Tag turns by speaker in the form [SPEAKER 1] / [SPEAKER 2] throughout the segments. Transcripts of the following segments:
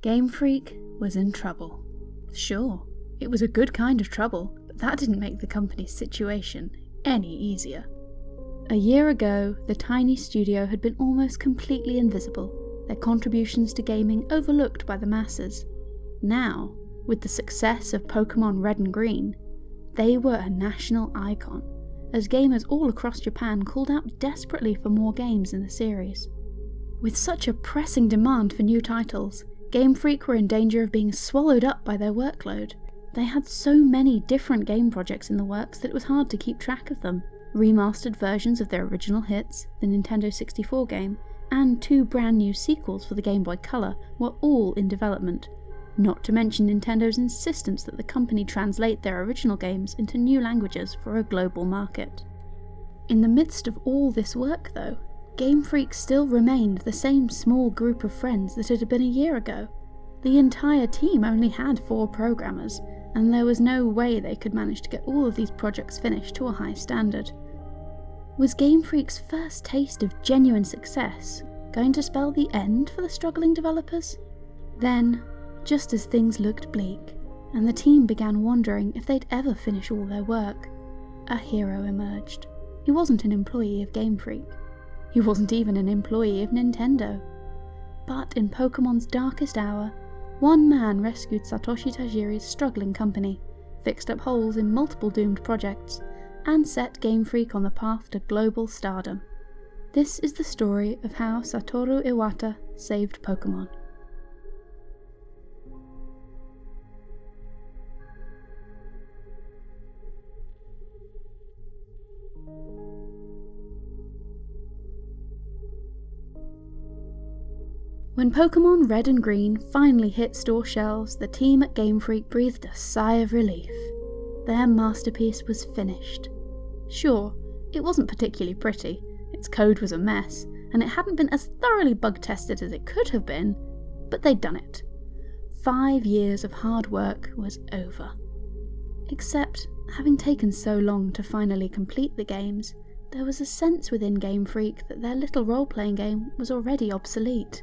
[SPEAKER 1] Game Freak was in trouble. Sure, it was a good kind of trouble, but that didn't make the company's situation any easier. A year ago, the tiny studio had been almost completely invisible, their contributions to gaming overlooked by the masses. Now, with the success of Pokemon Red and Green, they were a national icon, as gamers all across Japan called out desperately for more games in the series. With such a pressing demand for new titles, Game Freak were in danger of being swallowed up by their workload. They had so many different game projects in the works that it was hard to keep track of them. Remastered versions of their original hits, the Nintendo 64 game, and two brand new sequels for the Game Boy Color were all in development, not to mention Nintendo's insistence that the company translate their original games into new languages for a global market. In the midst of all this work, though, Game Freak still remained the same small group of friends that it had been a year ago. The entire team only had four programmers, and there was no way they could manage to get all of these projects finished to a high standard. Was Game Freak's first taste of genuine success going to spell the end for the struggling developers? Then, just as things looked bleak, and the team began wondering if they'd ever finish all their work, a hero emerged. He wasn't an employee of Game Freak. He wasn't even an employee of Nintendo. But in Pokemon's darkest hour, one man rescued Satoshi Tajiri's struggling company, fixed up holes in multiple doomed projects, and set Game Freak on the path to global stardom. This is the story of how Satoru Iwata saved Pokemon. When Pokemon Red and Green finally hit store shelves, the team at Game Freak breathed a sigh of relief. Their masterpiece was finished. Sure, it wasn't particularly pretty, its code was a mess, and it hadn't been as thoroughly bug tested as it could have been, but they'd done it. Five years of hard work was over. Except, having taken so long to finally complete the games, there was a sense within Game Freak that their little role playing game was already obsolete.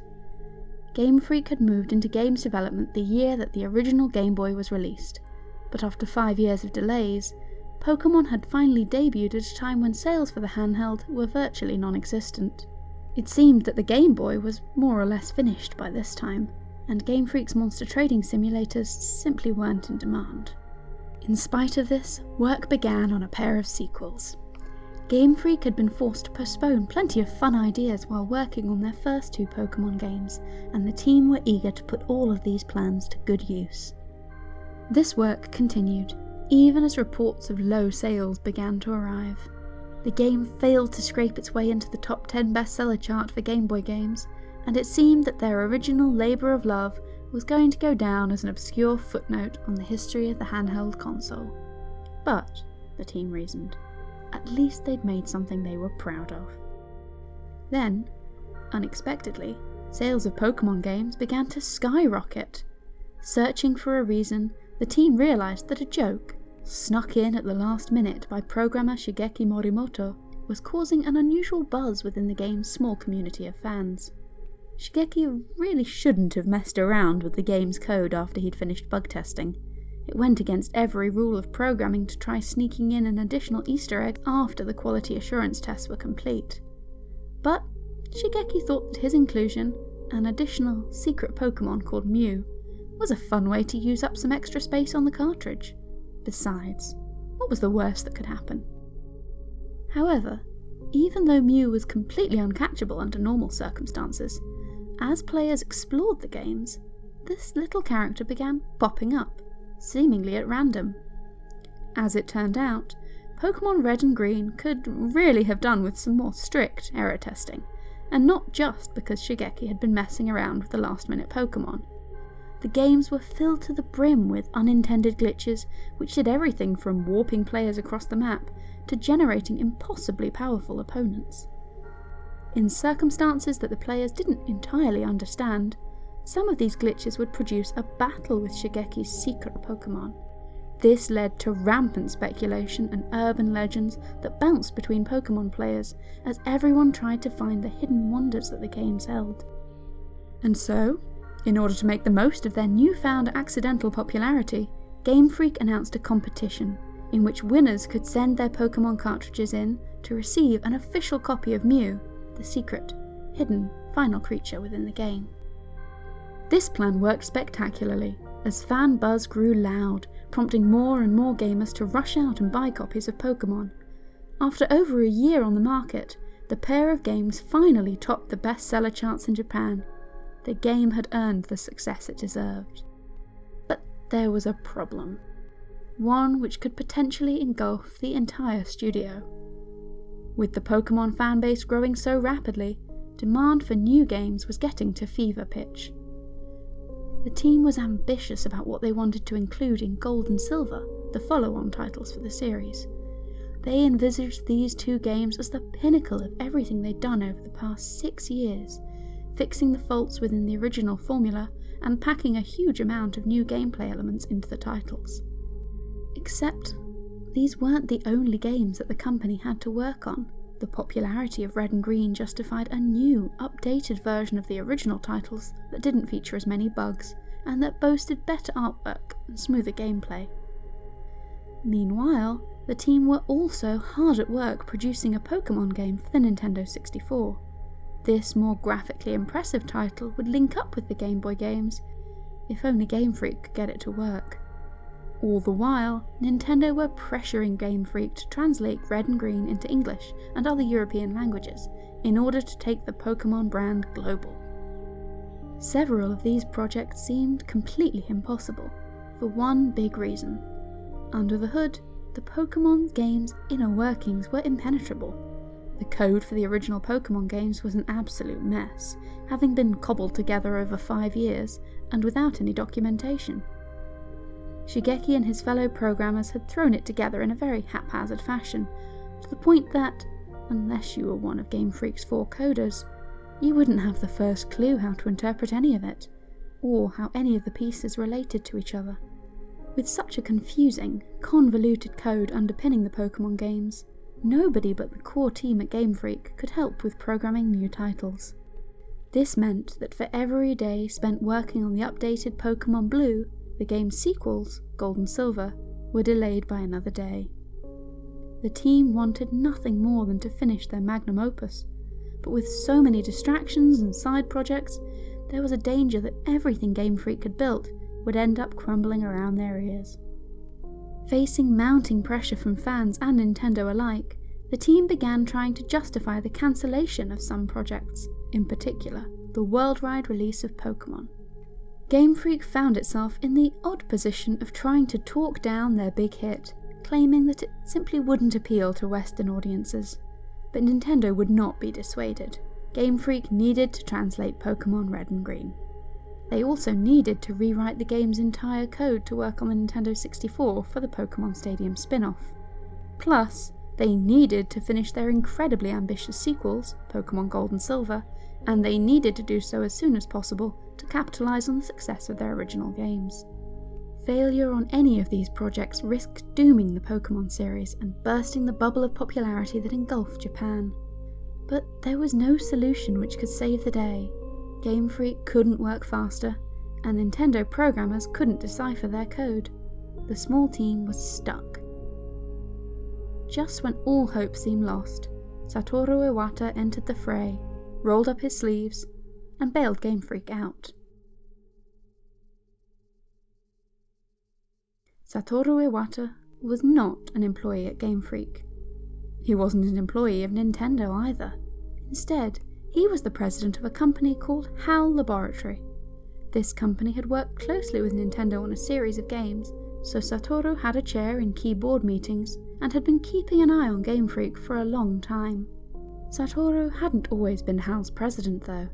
[SPEAKER 1] Game Freak had moved into games development the year that the original Game Boy was released, but after five years of delays, Pokemon had finally debuted at a time when sales for the handheld were virtually non existent. It seemed that the Game Boy was more or less finished by this time, and Game Freak's monster trading simulators simply weren't in demand. In spite of this, work began on a pair of sequels. Game Freak had been forced to postpone plenty of fun ideas while working on their first two Pokemon games, and the team were eager to put all of these plans to good use. This work continued, even as reports of low sales began to arrive. The game failed to scrape its way into the top 10 bestseller chart for Game Boy games, and it seemed that their original labour of love was going to go down as an obscure footnote on the history of the handheld console. But, the team reasoned, at least they'd made something they were proud of. Then, unexpectedly, sales of Pokemon games began to skyrocket. Searching for a reason, the team realised that a joke, snuck in at the last minute by programmer Shigeki Morimoto, was causing an unusual buzz within the game's small community of fans. Shigeki really shouldn't have messed around with the game's code after he'd finished bug testing. It went against every rule of programming to try sneaking in an additional Easter egg after the quality assurance tests were complete. But Shigeki thought that his inclusion, an additional secret Pokemon called Mew, was a fun way to use up some extra space on the cartridge. Besides, what was the worst that could happen? However, even though Mew was completely uncatchable under normal circumstances, as players explored the games, this little character began popping up, seemingly at random. As it turned out, Pokemon Red and Green could really have done with some more strict error testing, and not just because Shigeki had been messing around with the last minute Pokemon. The games were filled to the brim with unintended glitches which did everything from warping players across the map to generating impossibly powerful opponents. In circumstances that the players didn't entirely understand, some of these glitches would produce a battle with Shigeki's secret Pokemon. This led to rampant speculation and urban legends that bounced between Pokemon players as everyone tried to find the hidden wonders that the games held. And so, In order to make the most of their newfound accidental popularity, Game Freak announced a competition in which winners could send their Pokemon cartridges in to receive an official copy of Mew, the secret, hidden, final creature within the game. This plan worked spectacularly, as fan buzz grew loud, prompting more and more gamers to rush out and buy copies of Pokemon. After over a year on the market, the pair of games finally topped the bestseller charts in Japan. The game had earned the success it deserved. But there was a problem. One which could potentially engulf the entire studio. With the Pokemon fanbase growing so rapidly, demand for new games was getting to fever pitch. The team was ambitious about what they wanted to include in Gold and Silver, the follow on titles for the series. They envisaged these two games as the pinnacle of everything they'd done over the past six years, fixing the faults within the original formula and packing a huge amount of new gameplay elements into the titles. Except, these weren't the only games that the company had to work on. The popularity of Red and Green justified a new, updated version of the original titles that didn't feature as many bugs and that boasted better artwork and smoother gameplay. Meanwhile, the team were also hard at work producing a Pokemon game for the Nintendo 64. This more graphically impressive title would link up with the Game Boy games, if only Game Freak could get it to work. All the while, Nintendo were pressuring Game Freak to translate Red and Green into English and other European languages in order to take the Pokemon brand global. Several of these projects seemed completely impossible, for one big reason. Under the hood, the Pokemon game's inner workings were impenetrable. The code for the original Pokemon games was an absolute mess, having been cobbled together over five years and without any documentation. Shigeki and his fellow programmers had thrown it together in a very haphazard fashion, to the point that, unless you were one of Game Freak's four coders, you wouldn't have the first clue how to interpret any of it, or how any of the pieces related to each other. With such a confusing, convoluted code underpinning the Pokemon games, nobody but the core team at Game Freak could help with programming new titles. This meant that for every day spent working on the updated Pokemon Blue, the game's sequels, Gold and Silver, were delayed by another day. The team wanted nothing more than to finish their magnum opus, but with so many distractions and side projects, there was a danger that everything Game Freak had built would end up crumbling around their ears. Facing mounting pressure from fans and Nintendo alike, the team began trying to justify the cancellation of some projects, in particular, the worldwide release of Pokemon. Game Freak found itself in the odd position of trying to talk down their big hit, claiming that it simply wouldn't appeal to Western audiences. But Nintendo would not be dissuaded. Game Freak needed to translate Pokemon Red and Green. They also needed to rewrite the game's entire code to work on the Nintendo 64 for the Pokemon Stadium spin off. Plus, they needed to finish their incredibly ambitious sequels, Pokemon Gold and Silver, and they needed to do so as soon as possible to capitalise on the success of their original games. Failure on any of these projects risked dooming the Pokemon series and bursting the bubble of popularity that engulfed Japan. But there was no solution which could save the day. Game Freak couldn't work faster, and Nintendo programmers couldn't decipher their code. The small team was stuck. Just when all hope seemed lost, Satoru Iwata entered the fray, rolled up his sleeves, and bailed Game Freak out. Satoru Iwata was not an employee at Game Freak. He wasn't an employee of Nintendo either. Instead, he was the president of a company called HAL Laboratory. This company had worked closely with Nintendo on a series of games, so Satoru had a chair in key board meetings and had been keeping an eye on Game Freak for a long time. Satoru hadn't always been HAL's president though.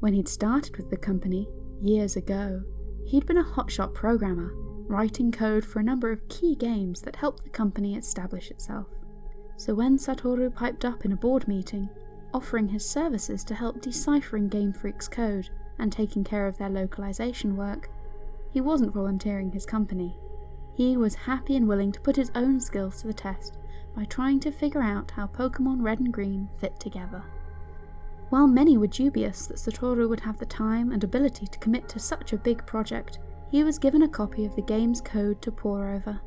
[SPEAKER 1] When he'd started with the company, years ago, he'd been a hotshot programmer, writing code for a number of key games that helped the company establish itself. So when Satoru piped up in a board meeting, offering his services to help deciphering Game Freak's code and taking care of their localization work, he wasn't volunteering his company. He was happy and willing to put his own skills to the test by trying to figure out how Pokemon Red and Green fit together. While many were dubious that Satoru would have the time and ability to commit to such a big project, he was given a copy of the game's code to pore over.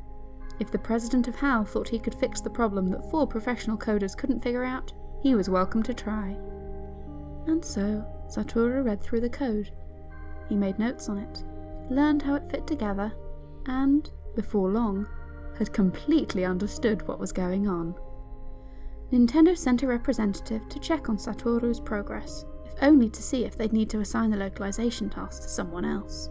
[SPEAKER 1] If the president of HAL thought he could fix the problem that four professional coders couldn't figure out, he was welcome to try. And so, Satoru read through the code. He made notes on it, learned how it fit together, and, before long, had completely understood what was going on. Nintendo sent a representative to check on Satoru's progress, if only to see if they'd need to assign the localization task to someone else.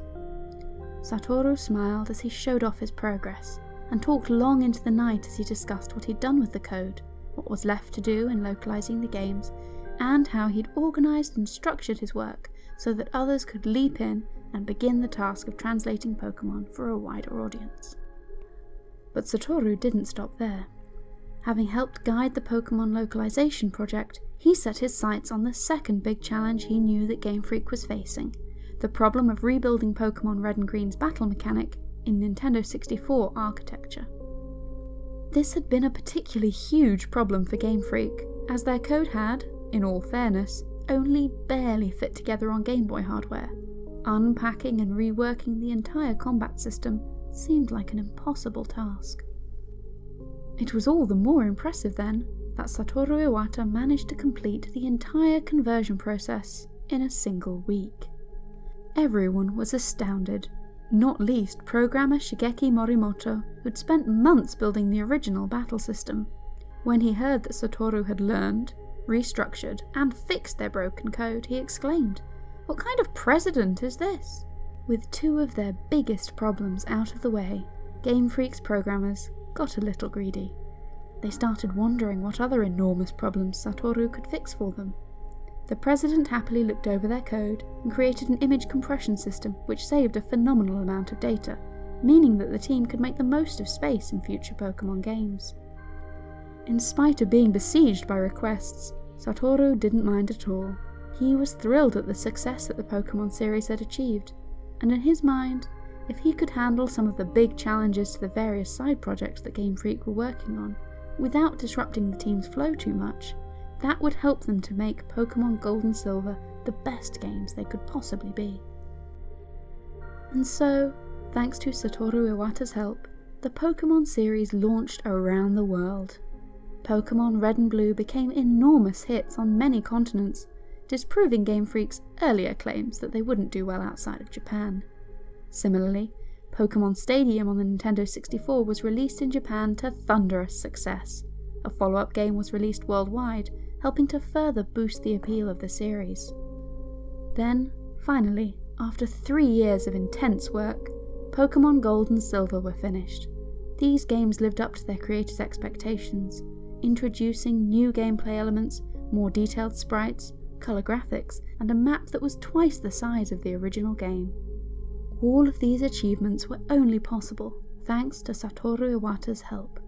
[SPEAKER 1] Satoru smiled as he showed off his progress, and talked long into the night as he discussed what he'd done with the code, what was left to do in localizing the games, and how he'd organised and structured his work so that others could leap in and begin the task of translating Pokemon for a wider audience. But Satoru didn't stop there. Having helped guide the Pokemon localization project, he set his sights on the second big challenge he knew that Game Freak was facing the problem of rebuilding Pokemon Red and Green's battle mechanic in Nintendo 64 architecture. This had been a particularly huge problem for Game Freak, as their code had, in all fairness, only barely fit together on Game Boy hardware. Unpacking and reworking the entire combat system seemed like an impossible task. It was all the more impressive then that Satoru Iwata managed to complete the entire conversion process in a single week. Everyone was astounded, not least programmer Shigeki Morimoto, who'd spent months building the original battle system. When he heard that Satoru had learned, restructured, and fixed their broken code, he exclaimed, What kind of president is this? With two of their biggest problems out of the way, Game Freak's programmers got a little greedy. They started wondering what other enormous problems Satoru could fix for them. The president happily looked over their code and created an image compression system which saved a phenomenal amount of data, meaning that the team could make the most of space in future Pokemon games. In spite of being besieged by requests, Satoru didn't mind at all. He was thrilled at the success that the Pokemon series had achieved, and in his mind, if he could handle some of the big challenges to the various side projects that Game Freak were working on, without disrupting the team's flow too much, that would help them to make Pokemon Gold and Silver the best games they could possibly be. And so, thanks to Satoru Iwata's help, the Pokemon series launched around the world. Pokemon Red and Blue became enormous hits on many continents, disproving Game Freak's earlier claims that they wouldn't do well outside of Japan. Similarly, Pokemon Stadium on the Nintendo 64 was released in Japan to thunderous success. A follow up game was released worldwide, helping to further boost the appeal of the series. Then, finally, after three years of intense work, Pokemon Gold and Silver were finished. These games lived up to their creators' expectations, introducing new gameplay elements, more detailed sprites, colour graphics, and a map that was twice the size of the original game. All of these achievements were only possible thanks to Satoru Iwata's help.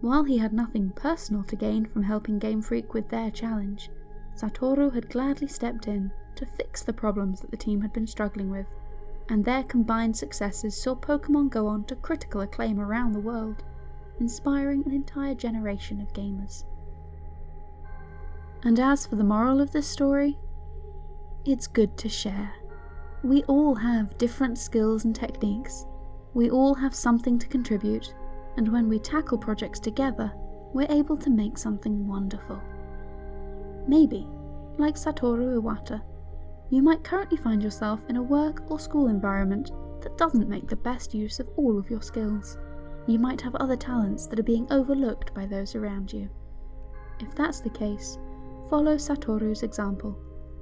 [SPEAKER 1] While he had nothing personal to gain from helping Game Freak with their challenge, Satoru had gladly stepped in to fix the problems that the team had been struggling with, and their combined successes saw Pokemon go on to critical acclaim around the world, inspiring an entire generation of gamers. And as for the moral of this story, it's good to share. We all have different skills and techniques. We all have something to contribute, and when we tackle projects together, we're able to make something wonderful. Maybe, like Satoru Iwata, you might currently find yourself in a work or school environment that doesn't make the best use of all of your skills. You might have other talents that are being overlooked by those around you. If that's the case, follow Satoru's example.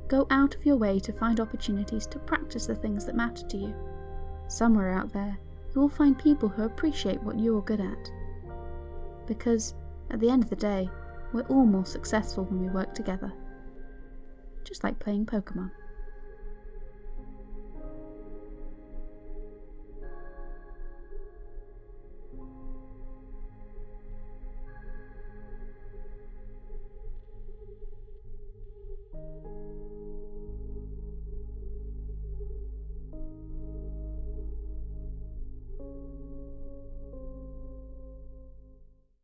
[SPEAKER 1] Go out of your way to find opportunities to practice the things that matter to you. Somewhere out there, you will find people who appreciate what you're good at. Because, at the end of the day, we're all more successful when we work together. Just like playing Pokemon.